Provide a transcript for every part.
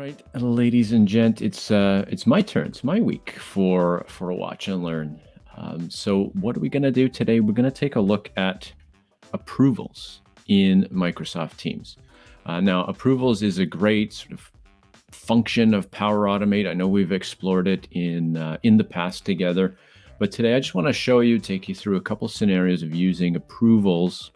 right, ladies and gent, it's uh, it's my turn. It's my week for for a watch and learn. Um, so what are we going to do today? We're going to take a look at approvals in Microsoft Teams. Uh, now, approvals is a great sort of function of Power Automate. I know we've explored it in uh, in the past together, but today I just want to show you, take you through a couple scenarios of using approvals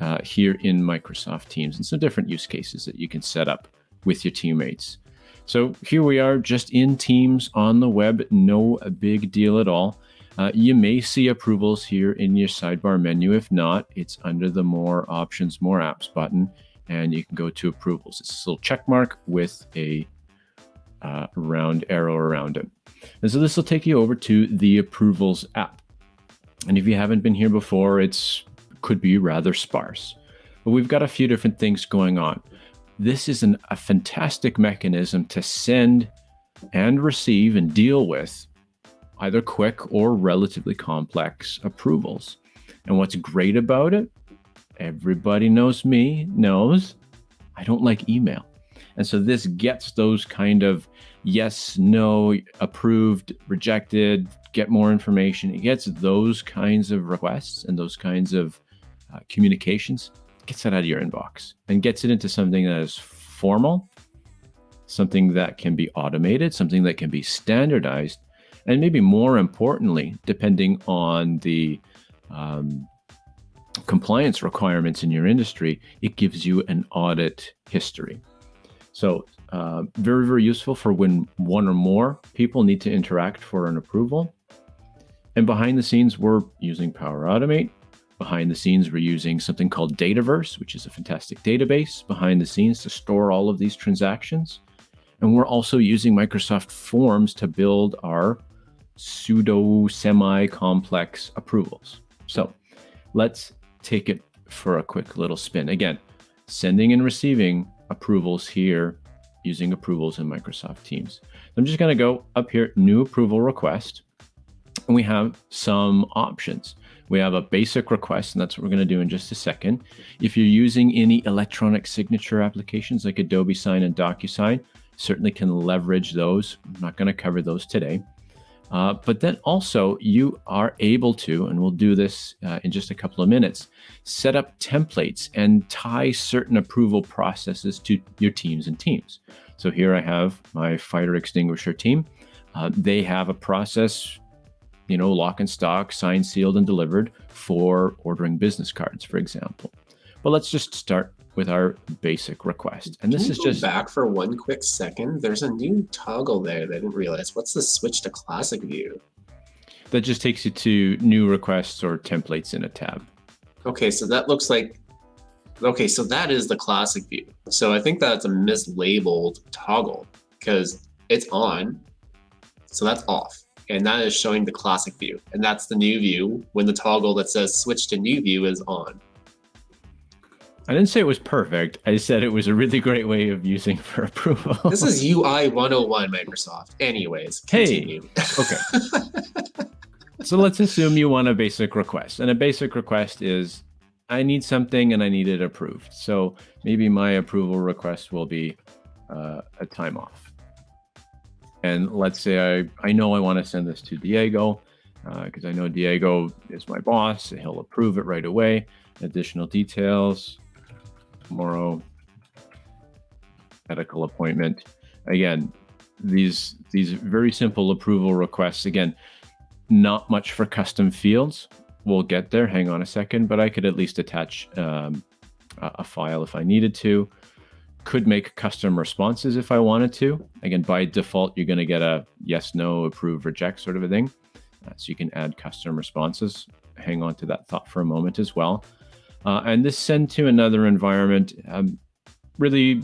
uh, here in Microsoft Teams and some different use cases that you can set up with your teammates. So here we are just in Teams on the web, no big deal at all. Uh, you may see approvals here in your sidebar menu. If not, it's under the More Options, More Apps button, and you can go to Approvals. It's this little check mark with a uh, round arrow around it. And so this will take you over to the Approvals app. And if you haven't been here before, it's could be rather sparse. But we've got a few different things going on. This is an, a fantastic mechanism to send and receive and deal with either quick or relatively complex approvals. And what's great about it, everybody knows me, knows I don't like email. And so this gets those kind of yes, no, approved, rejected, get more information. It gets those kinds of requests and those kinds of uh, communications, gets that out of your inbox and gets it into something that is formal, something that can be automated, something that can be standardized, and maybe more importantly, depending on the um, compliance requirements in your industry, it gives you an audit history. So uh, very, very useful for when one or more people need to interact for an approval. And behind the scenes, we're using Power Automate. Behind the scenes, we're using something called Dataverse, which is a fantastic database behind the scenes to store all of these transactions. And we're also using Microsoft Forms to build our pseudo semi-complex approvals. So let's take it for a quick little spin. Again, sending and receiving approvals here using approvals in Microsoft Teams. I'm just going to go up here, new approval request, and we have some options. We have a basic request, and that's what we're going to do in just a second. If you're using any electronic signature applications like Adobe Sign and DocuSign, certainly can leverage those. I'm not going to cover those today. Uh, but then also you are able to, and we'll do this uh, in just a couple of minutes, set up templates and tie certain approval processes to your teams and teams. So here I have my fire extinguisher team. Uh, they have a process, you know, lock and stock, signed, sealed, and delivered for ordering business cards, for example. But let's just start with our basic request. And this is just back for one quick second. There's a new toggle there that I didn't realize. What's the switch to classic view? that just takes you to new requests or templates in a tab. Okay, so that looks like okay, so that is the classic view. So I think that's a mislabeled toggle because it's on, so that's off. And that is showing the classic view. And that's the new view when the toggle that says switch to new view is on. I didn't say it was perfect. I said it was a really great way of using for approval. This is UI 101 Microsoft. Anyways, continue. Hey, okay. so let's assume you want a basic request. And a basic request is I need something and I need it approved. So maybe my approval request will be uh, a time off. And let's say I, I know I want to send this to Diego because uh, I know Diego is my boss. He'll approve it right away. Additional details, tomorrow medical appointment. Again, these these very simple approval requests. Again, not much for custom fields. We'll get there. Hang on a second, but I could at least attach um, a file if I needed to. Could make custom responses if I wanted to. Again, by default, you're going to get a yes, no, approve, reject sort of a thing. Uh, so you can add custom responses. Hang on to that thought for a moment as well. Uh, and this send to another environment, um, really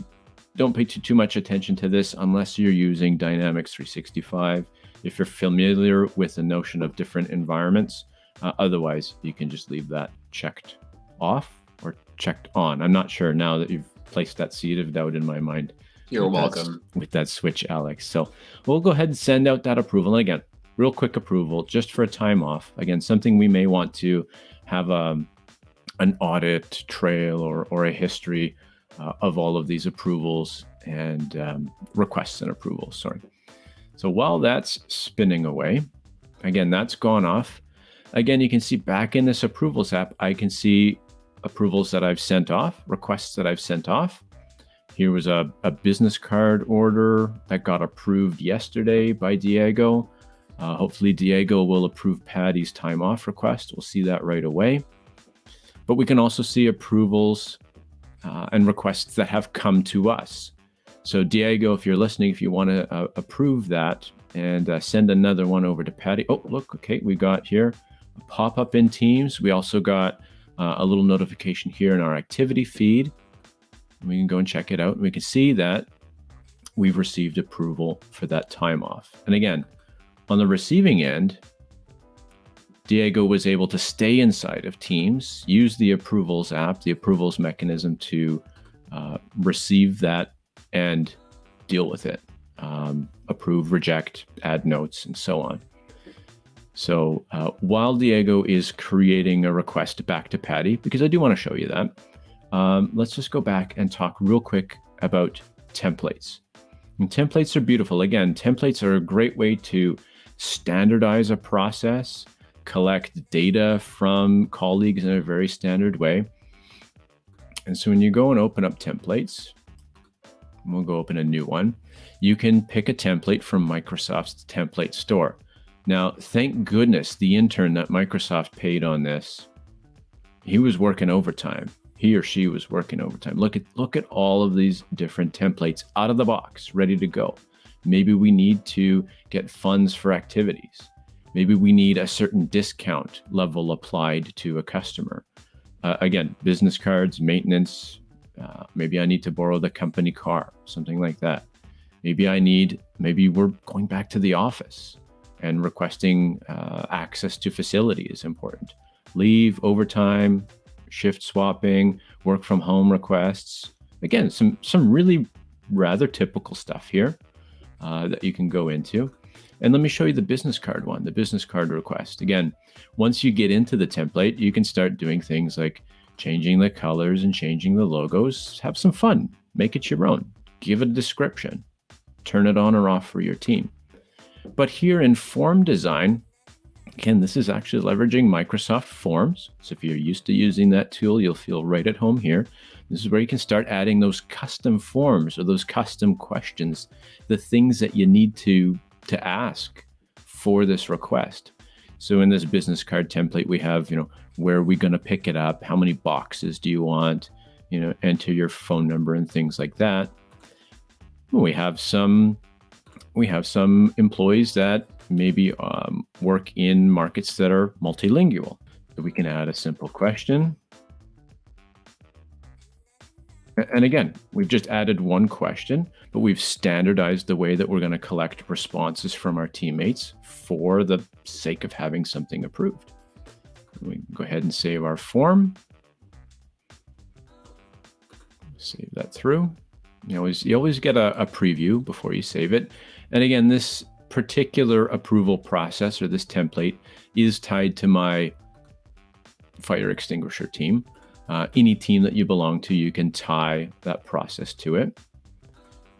don't pay too, too much attention to this unless you're using Dynamics 365. If you're familiar with the notion of different environments, uh, otherwise you can just leave that checked off or checked on. I'm not sure now that you've placed that seed of doubt in my mind. You're with welcome. That, with that switch, Alex. So we'll go ahead and send out that approval. And again, real quick approval just for a time off. Again, something we may want to have a, um, an audit trail or, or a history uh, of all of these approvals and um, requests and approvals. Sorry. So while that's spinning away, again, that's gone off. Again, you can see back in this approvals app, I can see approvals that I've sent off, requests that I've sent off. Here was a, a business card order that got approved yesterday by Diego. Uh, hopefully, Diego will approve Patty's time off request. We'll see that right away. But we can also see approvals uh, and requests that have come to us. So, Diego, if you're listening, if you want to uh, approve that and uh, send another one over to Patty. Oh, look, okay, we got here a pop up in Teams. We also got uh, a little notification here in our activity feed. We can go and check it out. And we can see that we've received approval for that time off. And again, on the receiving end, Diego was able to stay inside of Teams, use the approvals app, the approvals mechanism to uh, receive that and deal with it, um, approve, reject, add notes, and so on. So uh, while Diego is creating a request back to Patty, because I do want to show you that, um, let's just go back and talk real quick about templates. And templates are beautiful. Again, templates are a great way to standardize a process, collect data from colleagues in a very standard way. And so when you go and open up templates, we'll go open a new one, you can pick a template from Microsoft's template store. Now, thank goodness the intern that Microsoft paid on this, he was working overtime he or she was working overtime. Look at look at all of these different templates out of the box, ready to go. Maybe we need to get funds for activities. Maybe we need a certain discount level applied to a customer. Uh, again, business cards, maintenance. Uh, maybe I need to borrow the company car, something like that. Maybe I need, maybe we're going back to the office and requesting uh, access to facility is important. Leave, overtime, shift swapping, work from home requests. Again, some some really rather typical stuff here uh, that you can go into. And let me show you the business card one, the business card request. Again, once you get into the template, you can start doing things like changing the colors and changing the logos. Have some fun, make it your own, give it a description, turn it on or off for your team. But here in form design, Again, this is actually leveraging Microsoft Forms. So if you're used to using that tool, you'll feel right at home here. This is where you can start adding those custom forms or those custom questions, the things that you need to, to ask for this request. So in this business card template, we have, you know, where are we going to pick it up? How many boxes do you want? You know, enter your phone number and things like that. We have some, we have some employees that maybe um, work in markets that are multilingual. So we can add a simple question. And again, we've just added one question, but we've standardized the way that we're going to collect responses from our teammates for the sake of having something approved. We can go ahead and save our form. Save that through. You always, you always get a, a preview before you save it. And again, this particular approval process or this template is tied to my fire extinguisher team. Uh, any team that you belong to, you can tie that process to it.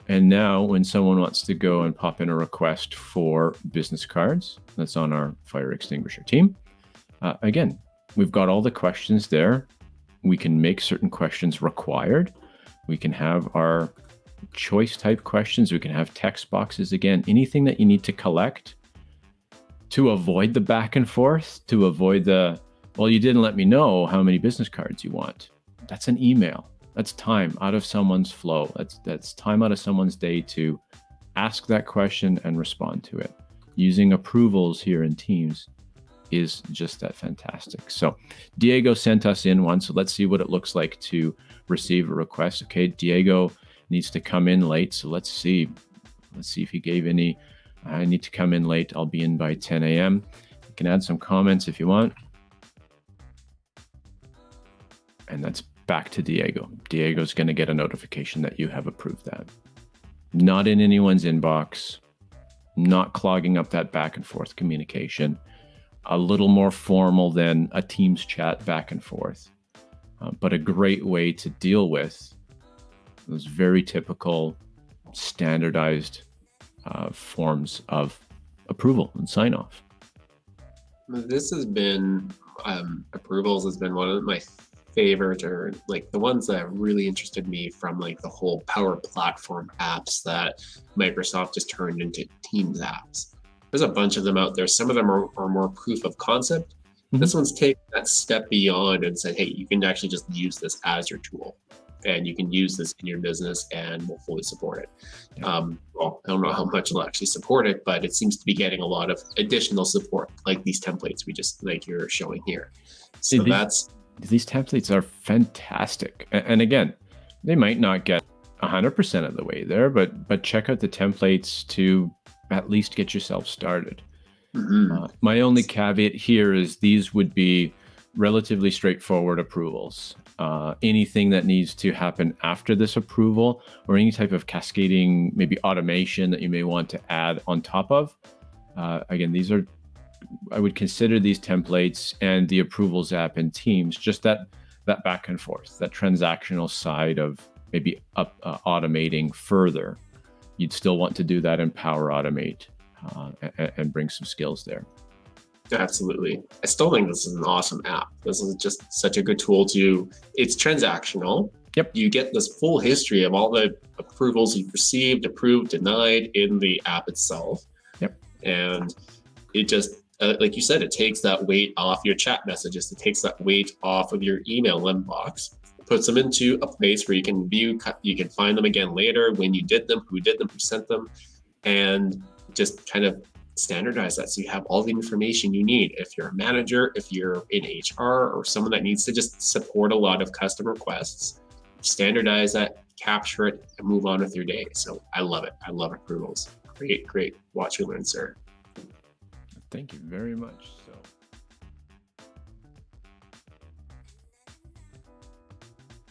And now, when someone wants to go and pop in a request for business cards, that's on our fire extinguisher team. Uh, again, we've got all the questions there. We can make certain questions required. We can have our choice type questions. We can have text boxes again, anything that you need to collect to avoid the back and forth, to avoid the, well, you didn't let me know how many business cards you want. That's an email. That's time out of someone's flow. That's that's time out of someone's day to ask that question and respond to it. Using approvals here in Teams is just that fantastic. So Diego sent us in one. So let's see what it looks like to receive a request. Okay, Diego needs to come in late. So let's see. Let's see if he gave any. I need to come in late. I'll be in by 10 a.m. You can add some comments if you want. And that's back to Diego. Diego's going to get a notification that you have approved that. Not in anyone's inbox, not clogging up that back and forth communication. A little more formal than a Teams chat back and forth, uh, but a great way to deal with those very typical standardized uh, forms of approval and sign off. This has been um, approvals has been one of my favorite or like the ones that really interested me from like the whole Power Platform apps that Microsoft has turned into Teams apps. There's a bunch of them out there. Some of them are, are more proof of concept. Mm-hmm. This one's taken that step beyond and said, hey, you can actually just use this as your tool and you can use this in your business and we'll fully support it. Um, well, I don't know how much it'll actually support it, but it seems to be getting a lot of additional support, like these templates we just like you're showing here. So these, that's these templates are fantastic. And again, they might not get 100% of the way there, but but check out the templates to at least get yourself started. Mm-hmm. Uh, my only caveat here is these would be relatively straightforward approvals. Uh, anything that needs to happen after this approval or any type of cascading, maybe automation that you may want to add on top of. Uh, again, these are, I would consider these templates and the approvals app in Teams, just that, that back and forth, that transactional side of maybe up, uh, automating further. You'd still want to do that in Power Automate uh, and, and bring some skills there. Absolutely. I still think this is an awesome app. This is just such a good tool to, it's transactional. Yep. You get this full history of all the approvals you've received, approved, denied in the app itself. Yep. And it just, uh, like you said, it takes that weight off your chat messages. It takes that weight off of your email inbox, puts them into a place where you can view, you can find them again later when you did them, who did them, who sent them, and just kind of standardize that so you have all the information you need. If you're a manager, if you're in HR or someone that needs to just support a lot of custom requests, standardize that, capture it, and move on with your day. So I love it. I love approvals. Great, great. Watch and learn, sir. Thank you very much.